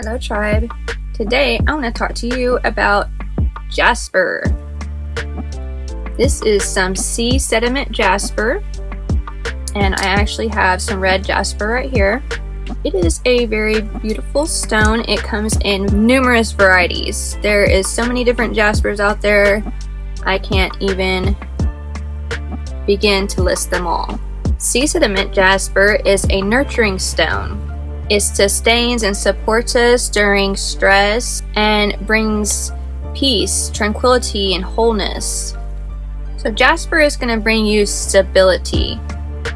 Star Tribe. Today I want to talk to you about jasper. This is some sea sediment jasper and I actually have some red jasper right here. It is a very beautiful stone. It comes in numerous varieties. There is so many different jaspers out there. I can't even begin to list them all. Sea sediment jasper is a nurturing stone. It sustains and supports us during stress and brings peace, tranquility, and wholeness. So jasper is going to bring you stability.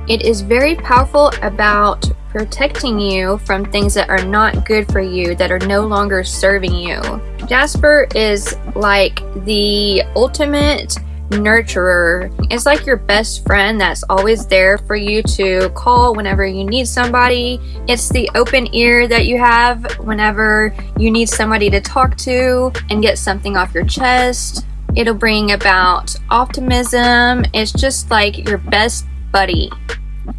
It is very powerful about protecting you from things that are not good for you, that are no longer serving you. Jasper is like the ultimate nurturer. It's like your best friend that's always there for you to call whenever you need somebody. It's the open ear that you have whenever you need somebody to talk to and get something off your chest. It'll bring about optimism. It's just like your best buddy.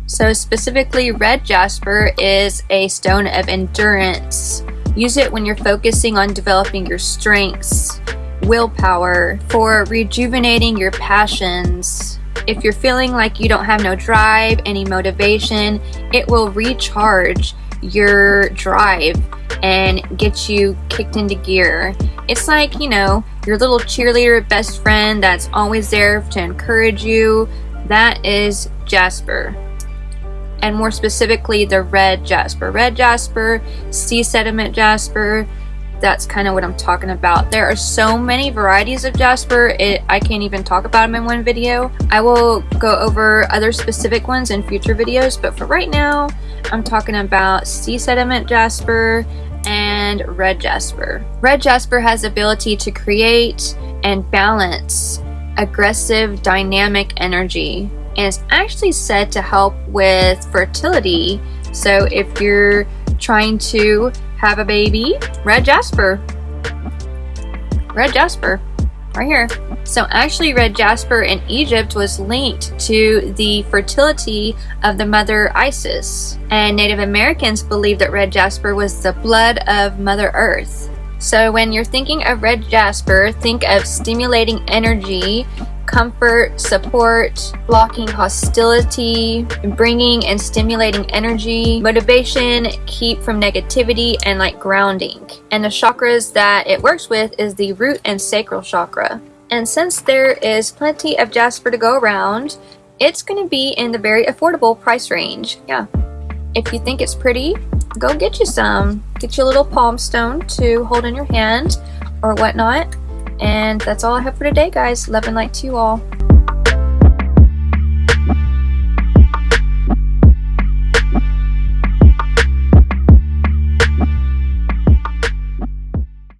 So specifically, red jasper is a stone of endurance. Use it when you're focusing on developing your strengths, willpower, for rejuvenating your passions. If you're feeling like you don't have no drive, any motivation, it will recharge your drive and get you kicked into gear. It's like, you know, your little cheerleader best friend that's always there to encourage you. That is Jasper and more specifically the red jasper. Red jasper, sea sediment jasper, that's kind of what I'm talking about. There are so many varieties of jasper, it, I can't even talk about them in one video. I will go over other specific ones in future videos, but for right now, I'm talking about sea sediment jasper and red jasper. Red jasper has the ability to create and balance aggressive dynamic energy and it's actually said to help with fertility. So if you're trying to have a baby, red jasper. Red jasper, right here. So actually red jasper in Egypt was linked to the fertility of the mother Isis. And Native Americans believed that red jasper was the blood of Mother Earth. So when you're thinking of red jasper, think of stimulating energy comfort, support, blocking hostility, bringing and stimulating energy, motivation, keep from negativity, and like grounding. And the chakras that it works with is the root and sacral chakra. And since there is plenty of jasper to go around, it's going to be in the very affordable price range. Yeah. If you think it's pretty, go get you some. Get you a little palm stone to hold in your hand or whatnot. And that's all I have for today, guys. Love and light to you all.